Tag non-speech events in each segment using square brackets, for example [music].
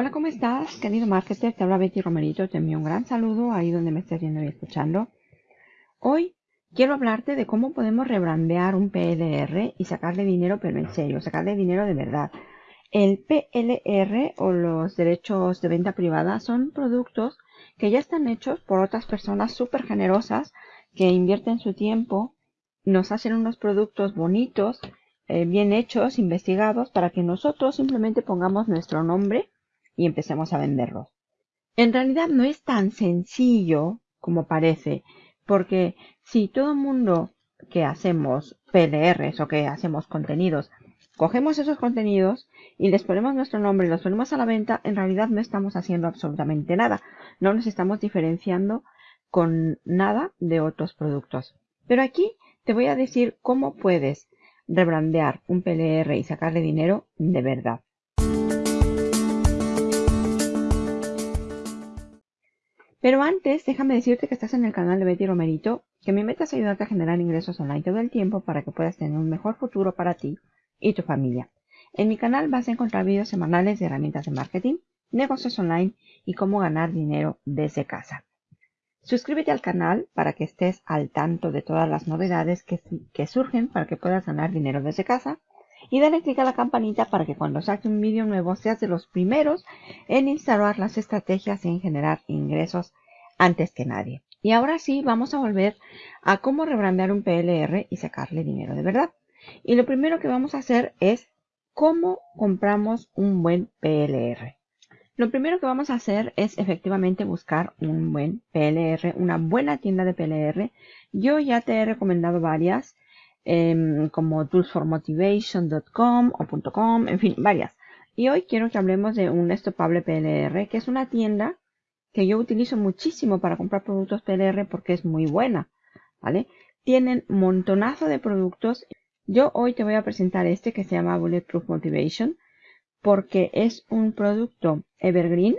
Hola, ¿cómo estás, querido marketer? Te habla Betty Romerito. Te envío un gran saludo ahí donde me estés viendo y escuchando. Hoy quiero hablarte de cómo podemos rebrandear un PLR y sacarle dinero, pero en serio, sacarle dinero de verdad. El PLR o los derechos de venta privada son productos que ya están hechos por otras personas súper generosas que invierten su tiempo, nos hacen unos productos bonitos, eh, bien hechos, investigados, para que nosotros simplemente pongamos nuestro nombre y empecemos a venderlos. En realidad no es tan sencillo como parece, porque si todo el mundo que hacemos PLRs o que hacemos contenidos, cogemos esos contenidos y les ponemos nuestro nombre y los ponemos a la venta, en realidad no estamos haciendo absolutamente nada. No nos estamos diferenciando con nada de otros productos. Pero aquí te voy a decir cómo puedes rebrandear un PLR y sacarle dinero de verdad. Pero antes, déjame decirte que estás en el canal de Betty Romerito, que mi meta es ayudarte a generar ingresos online todo el tiempo para que puedas tener un mejor futuro para ti y tu familia. En mi canal vas a encontrar videos semanales de herramientas de marketing, negocios online y cómo ganar dinero desde casa. Suscríbete al canal para que estés al tanto de todas las novedades que, que surgen para que puedas ganar dinero desde casa y dale clic a la campanita para que cuando saque un vídeo nuevo seas de los primeros en instalar las estrategias en generar ingresos antes que nadie. Y ahora sí, vamos a volver a cómo rebrandear un PLR y sacarle dinero de verdad. Y lo primero que vamos a hacer es cómo compramos un buen PLR. Lo primero que vamos a hacer es efectivamente buscar un buen PLR, una buena tienda de PLR. Yo ya te he recomendado varias. Em, como toolsformotivation.com o .com, en fin, varias. Y hoy quiero que hablemos de un estopable PLR, que es una tienda que yo utilizo muchísimo para comprar productos PLR porque es muy buena, ¿vale? Tienen montonazo de productos. Yo hoy te voy a presentar este que se llama Bulletproof Motivation porque es un producto evergreen.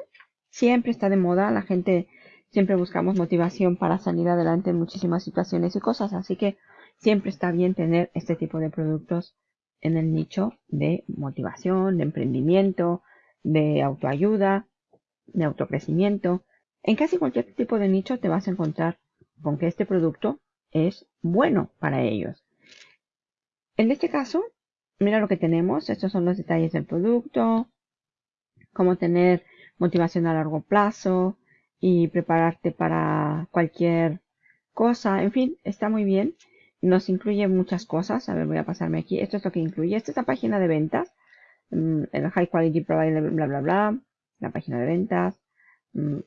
Siempre está de moda, la gente siempre buscamos motivación para salir adelante en muchísimas situaciones y cosas, así que siempre está bien tener este tipo de productos en el nicho de motivación, de emprendimiento, de autoayuda, de autocrecimiento. En casi cualquier tipo de nicho te vas a encontrar con que este producto es bueno para ellos. En este caso, mira lo que tenemos. Estos son los detalles del producto, cómo tener motivación a largo plazo y prepararte para cualquier cosa. En fin, está muy bien. Nos incluye muchas cosas. A ver, voy a pasarme aquí. Esto es lo que incluye. Esta es la página de ventas. Mm, el High Quality Provider, bla, bla, bla. La página de ventas. Mm,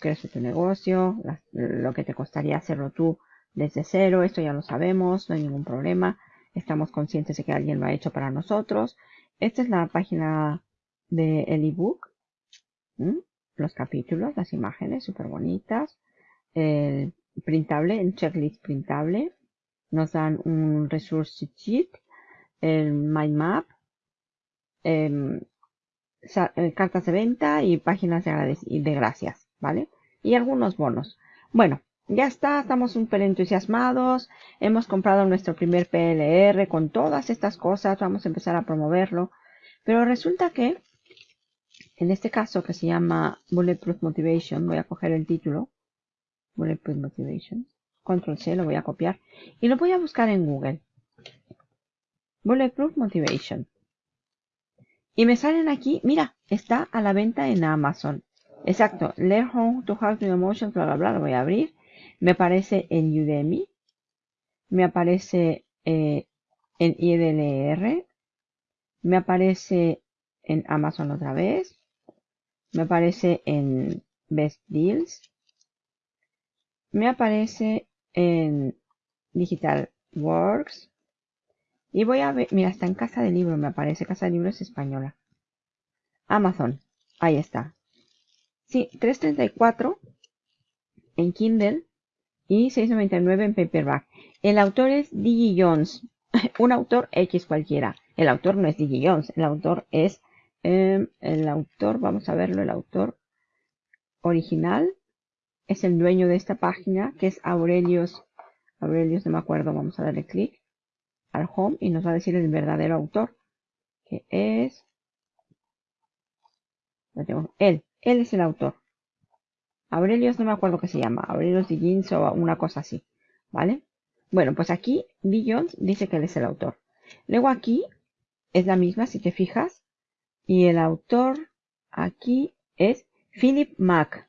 crece tu negocio. lo que te costaría hacerlo tú desde cero. Esto ya lo sabemos. No hay ningún problema. Estamos conscientes de que alguien lo ha hecho para nosotros. Esta es la página del de ebook. Los capítulos, las imágenes súper bonitas. El printable, el checklist printable nos dan un resource sheet, el mind map, em, eh, cartas de venta y páginas de, de gracias, ¿vale? Y algunos bonos. Bueno, ya está, estamos súper entusiasmados, hemos comprado nuestro primer PLR con todas estas cosas, vamos a empezar a promoverlo, pero resulta que, en este caso que se llama Bulletproof Motivation, voy a coger el título, Bulletproof Motivation, Control C, lo voy a copiar y lo voy a buscar en Google. Bulletproof Motivation. Y me salen aquí, mira, está a la venta en Amazon. Exacto, Learn How to Hack Your Emotions, bla, bla, bla, lo voy a abrir. Me aparece en Udemy. Me aparece eh, en IDLR. Me aparece en Amazon otra vez. Me aparece en Best Deals. Me aparece en Digital Works. Y voy a ver, mira, está en Casa de Libro, me aparece. Casa de Libros española. Amazon, ahí está. Sí, 334 en Kindle y 6.99 en paperback. El autor es Digi Jones, [laughs] un autor X cualquiera. El autor no es Digi Jones, el autor es em, el autor, vamos a verlo, el autor original es el dueño de esta página, que es Aurelius, Aurelius no me acuerdo, vamos a darle clic al home y nos va a decir el verdadero autor, que es. Él, él es el autor. Aurelius no me acuerdo qué se llama. Aurelius Diggins o una cosa así. ¿Vale? Bueno, pues aquí Jones dice que él es el autor. Luego aquí es la misma, si te fijas. Y el autor aquí es Philip Mack.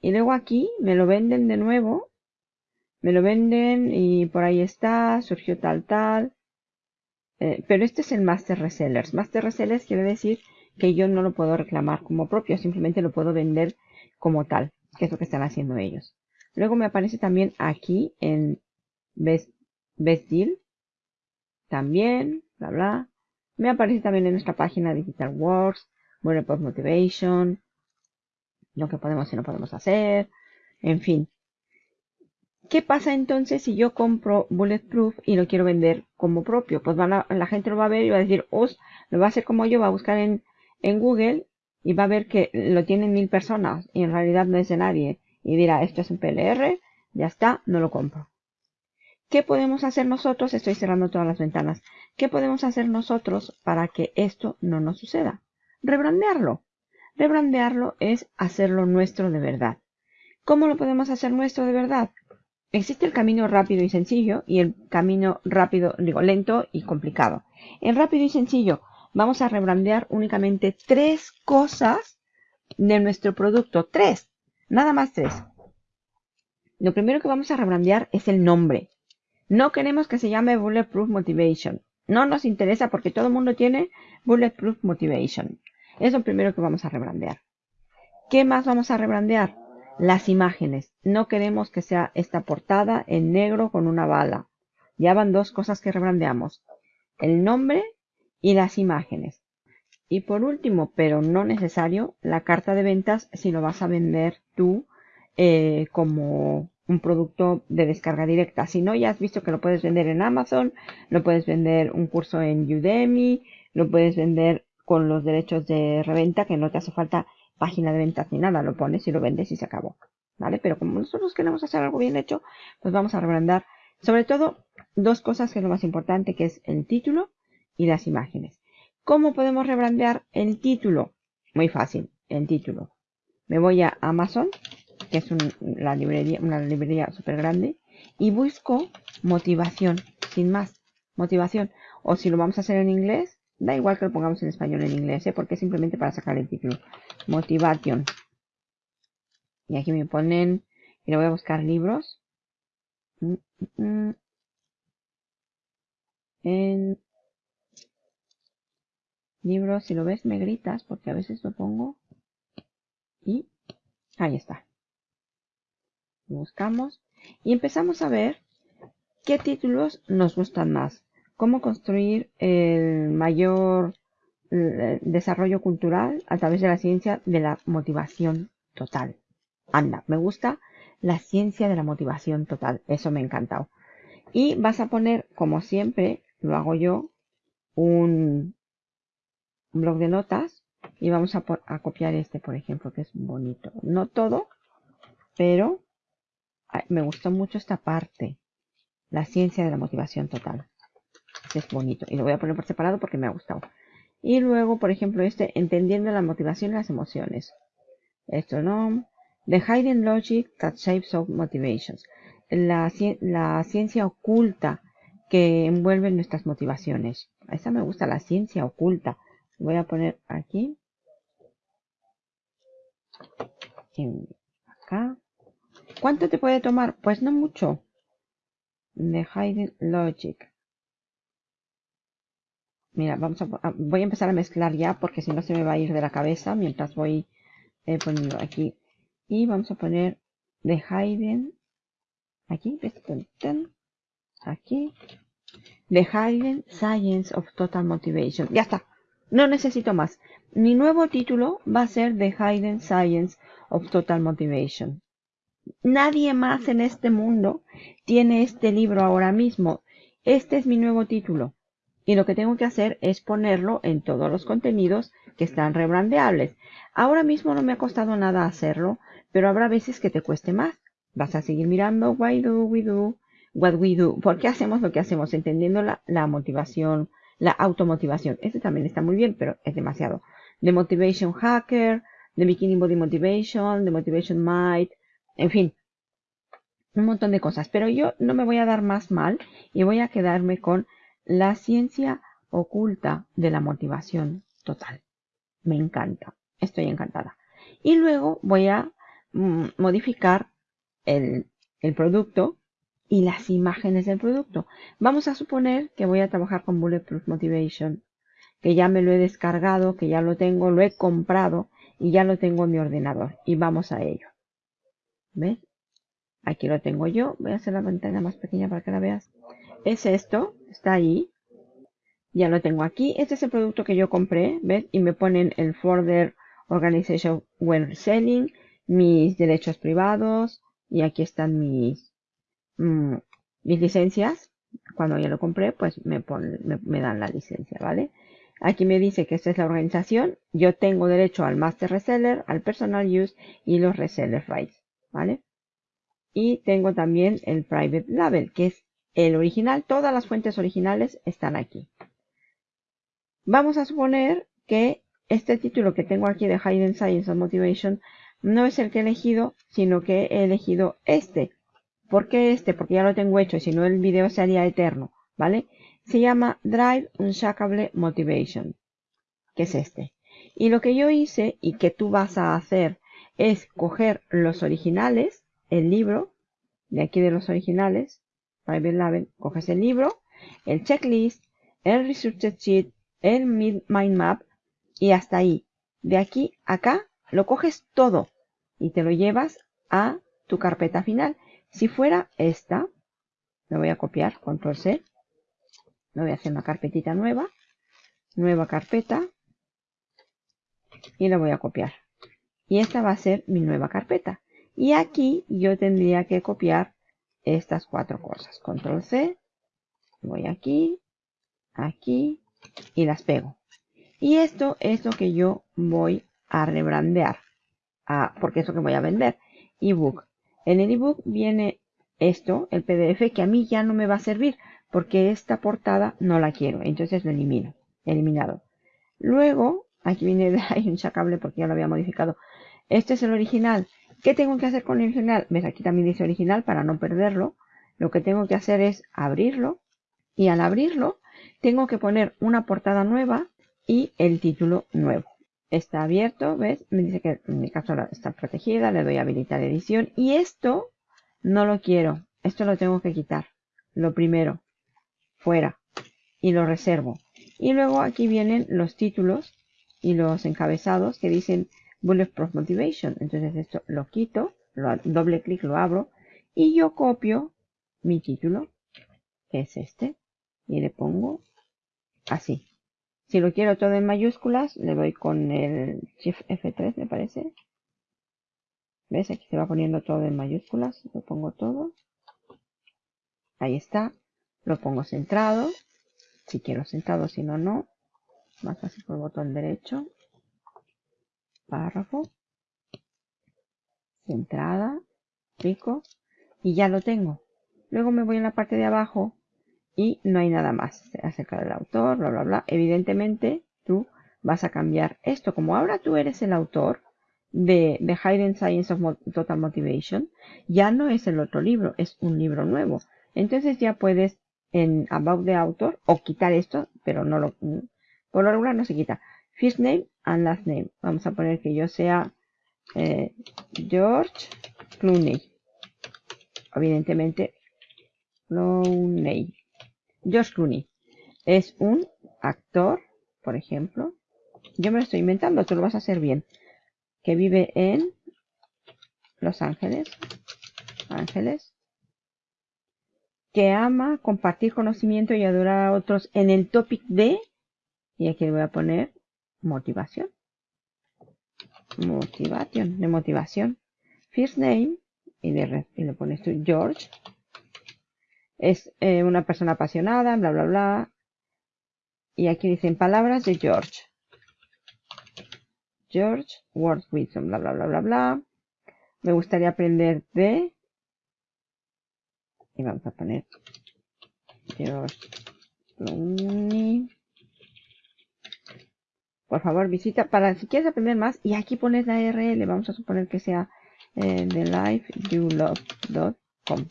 Y luego aquí me lo venden de nuevo. Me lo venden y por ahí está, surgió tal tal. Eh, pero este es el Master Resellers. Master Resellers quiere decir que yo no lo puedo reclamar como propio, simplemente lo puedo vender como tal, que es lo que están haciendo ellos. Luego me aparece también aquí en Best, Deal, también, bla bla. Me aparece también en nuestra página Digital Wars, Bulletproof Motivation, lo que podemos y no podemos hacer, en fin. ¿Qué pasa entonces si yo compro Bulletproof y lo quiero vender como propio? Pues la gente lo va a ver y va a decir, os, lo va a hacer como yo, va a buscar en, en Google y va a ver que lo tienen mil personas y en realidad no es de nadie. Y dirá, esto es un PLR, ya está, no lo compro. ¿Qué podemos hacer nosotros? Estoy cerrando todas las ventanas. ¿Qué podemos hacer nosotros para que esto no nos suceda? Rebrandearlo. Rebrandearlo es hacerlo nuestro de verdad. ¿Cómo lo podemos hacer nuestro de verdad? Existe el camino rápido y sencillo y el camino rápido, digo, lento y complicado. En rápido y sencillo vamos a rebrandear únicamente tres cosas de nuestro producto. Tres. Nada más tres. Lo primero que vamos a rebrandear es el nombre. No queremos que se llame Bulletproof Motivation. No nos interesa porque todo el mundo tiene Bulletproof Motivation. Es lo primero que vamos a rebrandear. ¿Qué más vamos a rebrandear? Las imágenes. No queremos que sea esta portada en negro con una bala. Ya van dos cosas que rebrandeamos. El nombre y las imágenes. Y por último, pero no necesario, la carta de ventas si lo vas a vender tú eh, como un producto de descarga directa. Si no, ya has visto que lo puedes vender en Amazon, lo puedes vender un curso en Udemy, lo puedes vender con los derechos de reventa, que no te hace falta página de ventas ni nada, lo pones y lo vendes y se acabó. ¿Vale? Pero como nosotros queremos hacer algo bien hecho, pues vamos a rebrandar sobre todo dos cosas que es lo más importante, que es el título y las imágenes. ¿Cómo podemos rebrandear el título? Muy fácil, el título. Me voy a Amazon, que es la librería, una librería súper grande, y busco motivación, sin más, motivación. O si lo vamos a hacer en inglés, da igual que lo pongamos en español en inglés, ¿eh? porque es simplemente para sacar el título. Motivation. Y aquí me ponen, y le voy a buscar libros. Mm, mm, mm. En libros, si lo ves me gritas, porque a veces lo pongo. Y ahí está buscamos y empezamos a ver qué títulos nos gustan más. Cómo construir el mayor eh, desarrollo cultural a través de la ciencia de la motivación total. Anda, me gusta la ciencia de la motivación total. Eso me ha encantado. Y vas a poner, como siempre, lo hago yo, un, blog de notas y vamos a copiar este, por ejemplo, que es bonito. No todo, pero me gustó mucho esta parte. La ciencia de la motivación total. Es bonito. Y lo voy a poner por separado porque me ha gustado. Y luego, por ejemplo, este, entendiendo la motivación y las emociones. Esto no. The Hidden Logic That Shapes of Motivations. La, ciencia oculta que envuelve nuestras motivaciones. Esta me gusta, la ciencia oculta. Voy a poner aquí. Acá. ¿Cuánto te puede tomar? Pues no mucho. The Hidden Logic. Mira, vamos a, voy a empezar a mezclar ya porque si no se me va a ir de la cabeza mientras voy eh, poniendo aquí. Y vamos a poner The Hidden. Aquí, aquí. The Hidden Science of Total Motivation. Ya está. No necesito más. Mi nuevo título va a ser The Hidden Science of Total Motivation. Nadie más en este mundo tiene este libro ahora mismo. Este es mi nuevo título. Y lo que tengo que hacer es ponerlo en todos los contenidos que están rebrandeables. Ahora mismo no me ha costado nada hacerlo, pero habrá veces que te cueste más. Vas a seguir mirando why do we do what we do. ¿Por qué hacemos lo que hacemos? Entendiendo la, la motivación, la automotivación. Este también está muy bien, pero es demasiado. de Motivation Hacker, de Bikini Body Motivation, de Motivation Might, en fin, un montón de cosas. Pero yo no me voy a dar más mal y voy a quedarme con la ciencia oculta de la motivación total. Me encanta, estoy encantada. Y luego voy a mm, modificar el, el producto y las imágenes del producto. Vamos a suponer que voy a trabajar con Bulletproof Motivation, que ya me lo he descargado, que ya lo tengo, lo he comprado y ya lo tengo en mi ordenador. Y vamos a ello. ¿Ves? Aquí lo tengo yo. Voy a hacer la ventana más pequeña para que la veas. Es esto, está ahí. Ya lo tengo aquí. Este es el producto que yo compré, ¿ves? Y me ponen el folder Organization When Selling, mis derechos privados y aquí están mis Mm, mis licencias, cuando ya lo compré, pues me, me, dan la licencia, ¿vale? Aquí me dice que esta es la organización. Yo tengo derecho al Master Reseller, al Personal Use y los Reseller Rights, ¿vale? Y tengo también el Private Label, que es el original. Todas las fuentes originales están aquí. Vamos a suponer que este título que tengo aquí de Hidden Science of Motivation no es el que he elegido, sino que he elegido este, ¿Por qué este? Porque ya lo tengo hecho y si no el video sería eterno, ¿vale? Se llama Drive Unshakable Motivation, que es este. Y lo que yo hice y que tú vas a hacer es coger los originales, el libro, de aquí de los originales, Private Label, coges el libro, el checklist, el research sheet, el mind map y hasta ahí. De aquí a acá lo coges todo y te lo llevas a tu carpeta final. Si fuera esta, me voy a copiar, control C, me voy a hacer una carpetita nueva, nueva carpeta, y la voy a copiar. Y esta va a ser mi nueva carpeta. Y aquí yo tendría que copiar estas cuatro cosas. Control C, voy aquí, aquí, y las pego. Y esto es lo que yo voy a rebrandear, porque es lo que voy a vender. ebook en el ebook viene esto, el PDF, que a mí ya no me va a servir porque esta portada no la quiero. Entonces lo elimino. Eliminado. Luego, aquí viene [laughs] hay un chacable porque ya lo había modificado. Este es el original. ¿Qué tengo que hacer con el original? ¿Ves? Aquí también dice original para no perderlo. Lo que tengo que hacer es abrirlo. Y al abrirlo, tengo que poner una portada nueva y el título nuevo está abierto, ¿ves? Me dice que en mi caso está protegida, le doy a habilitar edición y esto no lo quiero, esto lo tengo que quitar. Lo primero, fuera y lo reservo. Y luego aquí vienen los títulos y los encabezados que dicen Bulletproof Motivation. Entonces esto lo quito, lo, doble clic lo abro y yo copio mi título, que es este, y le pongo así. Si lo quiero todo en mayúsculas, le doy con el Shift F3, me parece. ¿Ves? Aquí se va poniendo todo en mayúsculas. Lo pongo todo. Ahí está. Lo pongo centrado. Si quiero centrado, si no, no. Más fácil por el botón derecho. Párrafo. Centrada. Pico. Y ya lo tengo. Luego me voy en la parte de abajo y no hay nada más acerca del autor, bla, bla, bla. Evidentemente, tú vas a cambiar esto. Como ahora tú eres el autor de The Hidden Science of Total Motivation, ya no es el otro libro, es un libro nuevo. Entonces ya puedes en About the Author o quitar esto, pero no lo, por lo regular no se quita. First name and last name. Vamos a poner que yo sea eh, George Clooney. Evidentemente, Clooney. George Clooney es un actor, por ejemplo, yo me lo estoy inventando, tú lo vas a hacer bien, que vive en Los Ángeles, Ángeles, que ama compartir conocimiento y adorar a otros en el topic de, y aquí le voy a poner motivación, motivación, de motivación, first name, y, y le pones tú George, es eh, una persona apasionada, bla, bla, bla. Y aquí dicen palabras de George. George, Word Wisdom, bla, bla, bla, bla, bla. Me gustaría aprender de... Y vamos a poner George Clooney. Por favor visita para si quieres aprender más y aquí pones la URL, vamos a suponer que sea eh, thelifeyouLove.com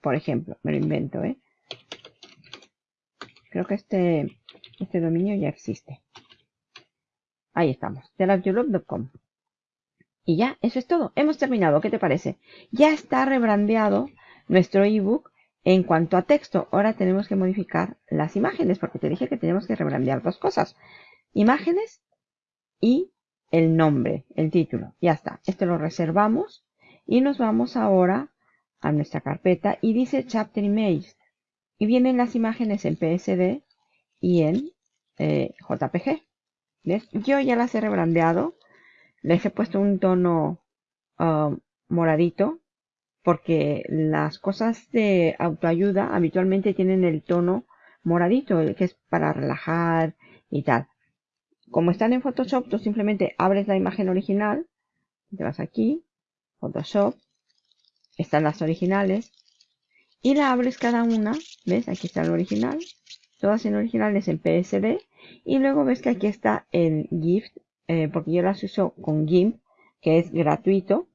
por ejemplo, me lo invento, ¿eh? Creo que este, este dominio ya existe. Ahí estamos, thelifeyouLove.com y ya, eso es todo. Hemos terminado. ¿Qué te parece? Ya está rebrandeado nuestro ebook en cuanto a texto. Ahora tenemos que modificar las imágenes porque te dije que tenemos que rebrandear dos cosas. Imágenes y el nombre, el título. Ya está. Esto lo reservamos y nos vamos ahora a nuestra carpeta y dice Chapter Image. Y vienen las imágenes en PSD y en eh, JPG. ¿Ves? Yo ya las he rebrandeado les he puesto un tono um, moradito porque las cosas de autoayuda habitualmente tienen el tono moradito, que es para relajar y tal. Como están en Photoshop, tú simplemente abres la imagen original, te vas aquí, Photoshop, están las originales, y la abres cada una, ¿ves? Aquí está el original, todas en originales en PSD, y luego ves que aquí está el GIF eh, porque yo las uso con GIMP, que es gratuito,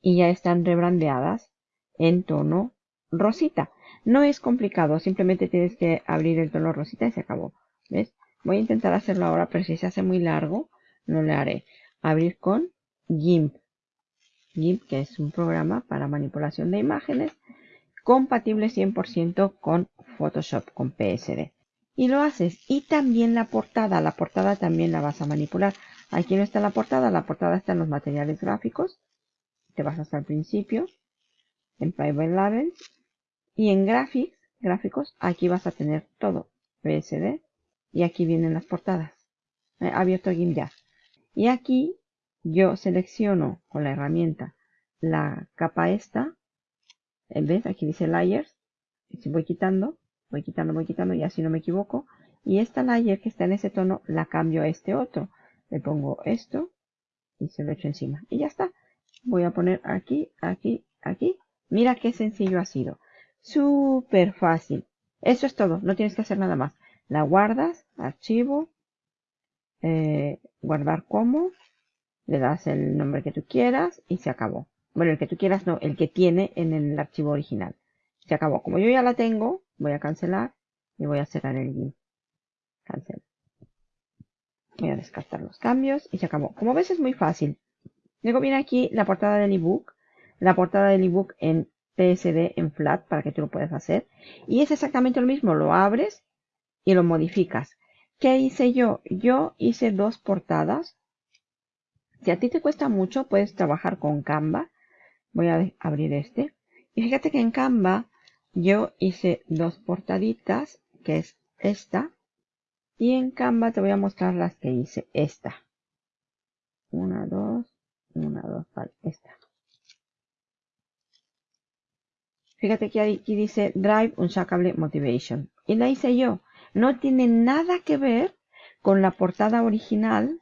y ya están rebrandeadas en tono rosita. No es complicado, simplemente tienes que abrir el tono rosita y se acabó. ¿Ves? Voy a intentar hacerlo ahora, pero si se hace muy largo, no le haré. Abrir con GIMP. GIMP, que es un programa para manipulación de imágenes, compatible 100% con Photoshop, con PSD y lo haces. Y también la portada, la portada también la vas a manipular. Aquí no está la portada, la portada está en los materiales gráficos. Te vas hasta el principio, en Private Labels y en Graphics, gráficos, aquí vas a tener todo, PSD, y aquí vienen las portadas. He abierto GIMP ya. Y aquí yo selecciono con la herramienta la capa esta, ¿ves? Aquí dice Layers, voy quitando, voy quitando, voy quitando y así no me equivoco. Y esta layer que está en ese tono la cambio a este otro. Le pongo esto y se lo echo encima. Y ya está. Voy a poner aquí, aquí, aquí. Mira qué sencillo ha sido. Súper fácil. Eso es todo. No tienes que hacer nada más. La guardas, archivo, eh, guardar como, le das el nombre que tú quieras y se acabó. Bueno, el que tú quieras no, el que tiene en el archivo original. Se acabó. Como yo ya la tengo, voy a cancelar y voy a cerrar el GIMP. Cancel. Voy a descartar los cambios y se acabó. Como ves es muy fácil. Luego viene aquí la portada del ebook. La portada del ebook en PSD en flat para que tú lo puedas hacer. Y es exactamente lo mismo. Lo abres y lo modificas. ¿Qué hice yo? Yo hice dos portadas. Si a ti te cuesta mucho, puedes trabajar con Canva. Voy a abrir este. Y fíjate que en Canva yo hice dos portaditas, que es esta. Y en Canva te voy a mostrar las que hice. Esta. Una, dos, una, dos, vale, esta. Fíjate que aquí dice Drive Unshakable Motivation. Y la hice yo. No tiene nada que ver con la portada original.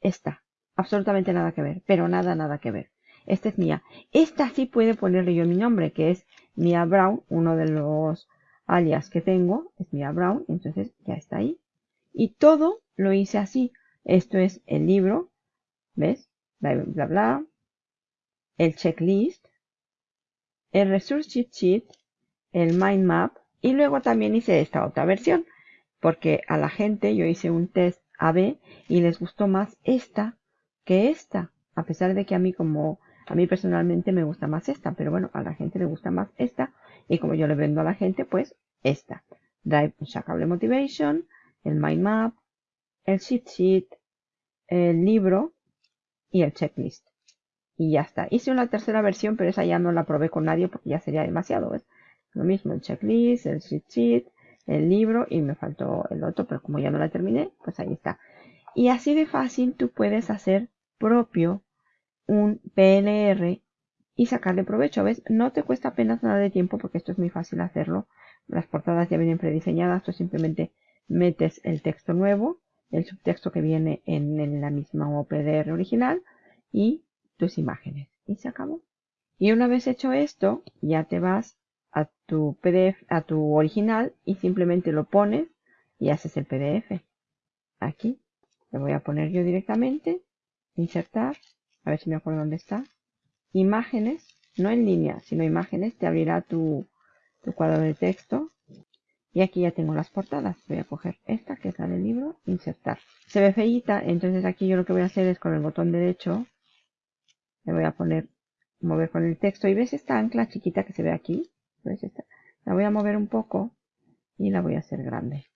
Esta. Absolutamente nada que ver. Pero nada, nada que ver. Esta es mía. Esta sí puede ponerle yo mi nombre, que es Mia Brown, uno de los alias que tengo, es Mia Brown, entonces ya está ahí. Y todo lo hice así. Esto es el libro, ¿ves? Bla, bla, bla. El checklist, el resource sheet, el mind map, y luego también hice esta otra versión, porque a la gente yo hice un test AB y les gustó más esta que esta, a pesar de que a mí como a mí personalmente me gusta más esta, pero bueno, a la gente le gusta más esta. Y como yo le vendo a la gente, pues esta. Drive Unshakable Motivation, el Mind Map, el Sheet Sheet, el libro y el checklist. Y ya está. Hice una tercera versión, pero esa ya no la probé con nadie porque ya sería demasiado. Lo mismo, el checklist, el sheet sheet, el libro y me faltó el otro, pero como ya no la terminé, pues ahí está. Y así de fácil tú puedes hacer propio un PLR y sacarle provecho. ¿Ves? No te cuesta apenas nada de tiempo porque esto es muy fácil hacerlo. Las portadas ya vienen prediseñadas. Tú simplemente metes el texto nuevo, el subtexto que viene en, la misma OPDR original y tus imágenes. Y se acabó. Y una vez hecho esto, ya te vas a tu PDF, a tu original y simplemente lo pones y haces el PDF. Aquí. Le voy a poner yo directamente, insertar, a ver si me acuerdo dónde está. Imágenes, no en línea, sino imágenes, te abrirá tu, cuadro de texto. Y aquí ya tengo las portadas. Voy a coger esta, que es la del libro, insertar. Se ve feíta, entonces aquí yo lo que voy a hacer es con el botón derecho, le voy a poner, mover con el texto. Y ves esta ancla chiquita que se ve aquí. ¿Ves esta? La voy a mover un poco y la voy a hacer grande.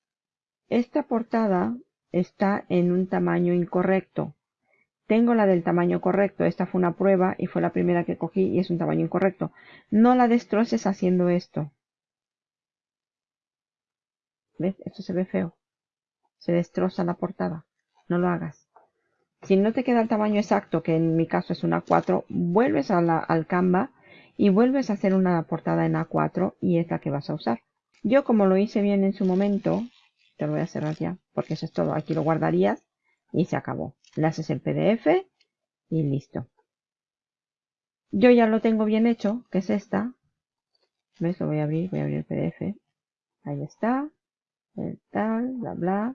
Esta portada está en un tamaño incorrecto. Tengo la del tamaño correcto. Esta fue una prueba y fue la primera que cogí y es un tamaño incorrecto. No la destroces haciendo esto. ¿Ves? Esto se ve feo. Se destroza la portada. No lo hagas. Si no te queda el tamaño exacto, que en mi caso es una 4, vuelves a la, al Canva y vuelves a hacer una portada en A4 y es la que vas a usar. Yo como lo hice bien en su momento, te lo voy a cerrar ya, porque eso es todo. Aquí lo guardarías y se acabó. Le haces el PDF y listo. Yo ya lo tengo bien hecho, que es esta. ¿Ves? Lo voy a abrir, voy a abrir el PDF. Ahí está. El tal, bla, bla.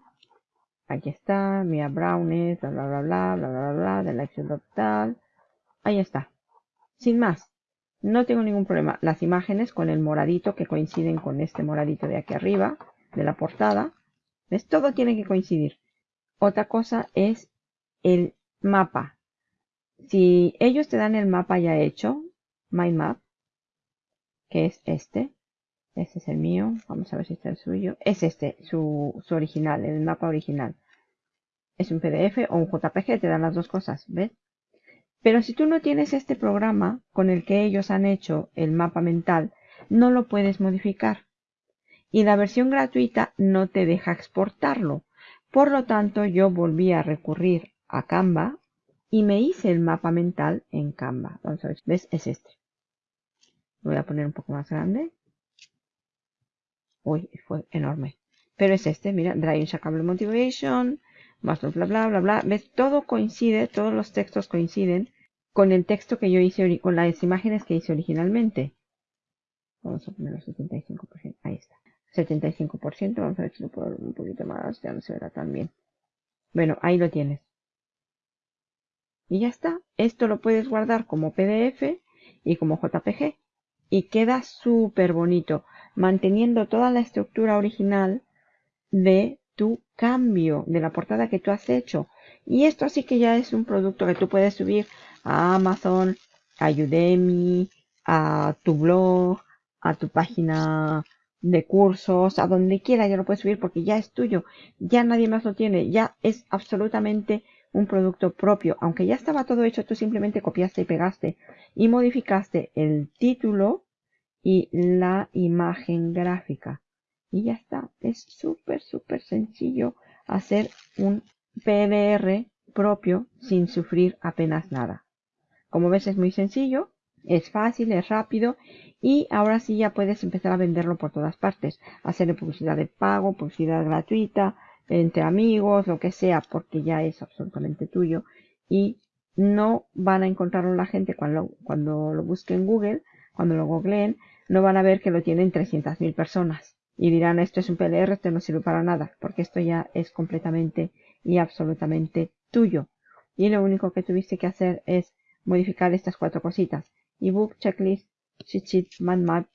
Aquí está, Mia Brownies, bla, bla, bla, bla, bla, bla, bla, de la tal. Ahí está. Sin más. No tengo ningún problema. Las imágenes con el moradito que coinciden con este moradito de aquí arriba, de la portada. ¿Ves? Todo tiene que coincidir. Otra cosa es el mapa. Si ellos te dan el mapa ya hecho, My Map, que es este, este es el mío, vamos a ver si está el suyo, es este, su, su original, el mapa original. Es un PDF o un JPG, te dan las dos cosas, ¿ves? Pero si tú no tienes este programa con el que ellos han hecho el mapa mental, no lo puedes modificar. Y la versión gratuita no te deja exportarlo. Por lo tanto, yo volví a recurrir a Canva y me hice el mapa mental en Canva. Vamos a ver, ¿ves? Es este. Voy a poner un poco más grande. Uy, fue enorme. Pero es este, mira, Drive Shackable Motivation, bla, bla, bla, bla, bla. ¿Ves? Todo coincide, todos los textos coinciden con el texto que yo hice, con las imágenes que hice originalmente. Vamos a ponerlo 75%. Ahí está. 75%. Vamos a ver si lo puedo un poquito más. Ya no se verá tan bien. Bueno, ahí lo tienes. Y ya está. Esto lo puedes guardar como PDF y como JPG. Y queda súper bonito. Manteniendo toda la estructura original de tu cambio de la portada que tú has hecho. Y esto así que ya es un producto que tú puedes subir a Amazon, a Udemy, a tu blog, a tu página de cursos, a donde quiera ya lo puedes subir porque ya es tuyo, ya nadie más lo tiene, ya es absolutamente un producto propio. Aunque ya estaba todo hecho, tú simplemente copiaste y pegaste y modificaste el título y la imagen gráfica. Y ya está. Es súper, súper sencillo hacer un PDR propio sin sufrir apenas nada. Como ves es muy sencillo, es fácil, es rápido y ahora sí ya puedes empezar a venderlo por todas partes. Hacerle publicidad de pago, publicidad gratuita, entre amigos, lo que sea, porque ya es absolutamente tuyo y no van a encontrarlo la gente cuando, cuando lo busquen en Google, cuando lo googleen, no van a ver que lo tienen 300.000 personas y dirán esto es un PLR, esto no sirve para nada, porque esto ya es completamente y absolutamente tuyo. Y lo único que tuviste que hacer es modificar estas cuatro cositas. Ebook, checklist, cheat sheet, man map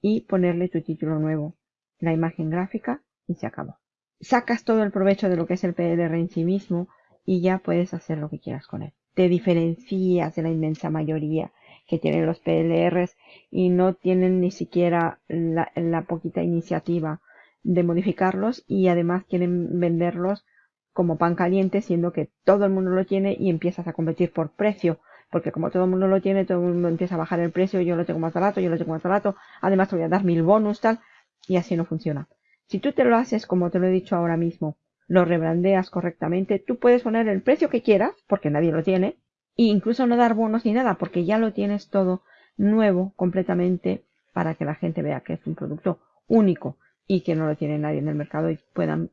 y ponerle tu título nuevo, la imagen gráfica y se acabó. Sacas todo el provecho de lo que es el PLR en sí mismo y ya puedes hacer lo que quieras con él. Te diferencias de la inmensa mayoría que tienen los PLRs y no tienen ni siquiera la, poquita iniciativa de modificarlos y además quieren venderlos como pan caliente, siendo que todo el mundo lo tiene y empiezas a competir por precio, porque como todo el mundo lo tiene, todo el mundo empieza a bajar el precio, yo lo tengo más barato, yo lo tengo más barato, además te voy a dar mil bonus, tal, y así no funciona. Si tú te lo haces como te lo he dicho ahora mismo, lo rebrandeas correctamente, tú puedes poner el precio que quieras, porque nadie lo tiene, e incluso no dar bonos ni nada, porque ya lo tienes todo nuevo completamente para que la gente vea que es un producto único y que no lo tiene nadie en el mercado y puedan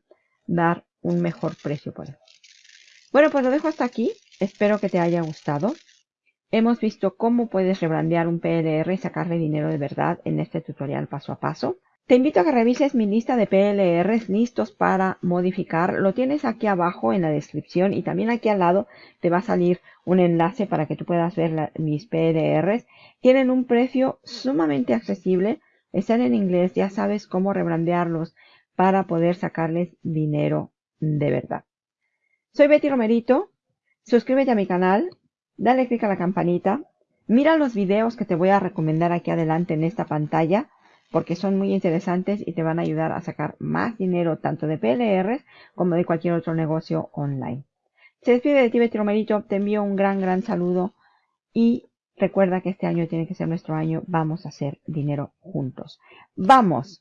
dar un mejor precio por él. Bueno, pues lo dejo hasta aquí. Espero que te haya gustado. Hemos visto cómo puedes rebrandear un PLR y sacarle dinero de verdad en este tutorial paso a paso. Te invito a que revises mi lista de PLRs listos para modificar. Lo tienes aquí abajo en la descripción y también aquí al lado te va a salir un enlace para que tú puedas ver mis PLRs. Tienen un precio sumamente accesible. Están en inglés, ya sabes cómo rebrandearlos para poder sacarles dinero de verdad. Soy Betty Romerito. Suscríbete a mi canal, dale click a la campanita, mira los videos que te voy a recomendar aquí adelante en esta pantalla porque son muy interesantes y te van a ayudar a sacar más dinero tanto de PLRs como de cualquier otro negocio online. Se despide de ti Betty Romerito, te envío un gran gran saludo y recuerda que este año tiene que ser nuestro año, vamos a hacer dinero juntos. ¡Vamos!